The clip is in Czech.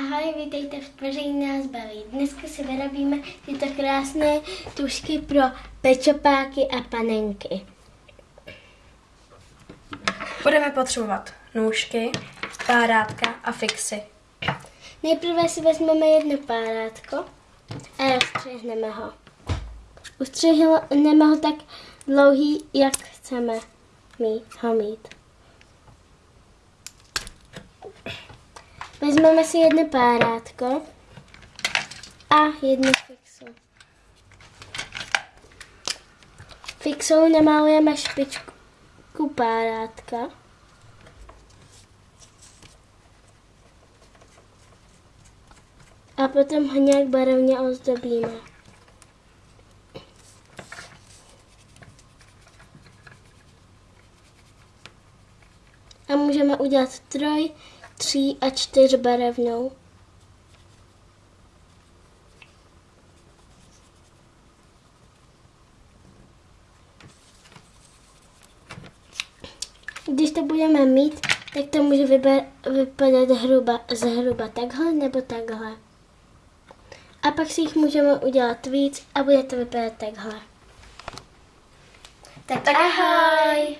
Ahoj, vítejte v Tvoření nás baví. Dneska si vyrobíme tyto krásné tušky pro pečopáky a panenky. Budeme potřebovat nůžky, párátka a fixy. Nejprve si vezmeme jedno párátko a rozstřihneme ho. Ustřihneme ho tak dlouhý, jak chceme mít, ho mít. Vezmeme si jedno párátko a jednu fixu. Fixou namalujeme špičku párátka. A potom ho nějak barevně ozdobíme. A můžeme udělat troj, tří a čtyř barevnou. Když to budeme mít, tak to může vyber, vypadat hruba, zhruba takhle nebo takhle. A pak si jich můžeme udělat víc a bude to vypadat takhle. Tak, tak ahoj!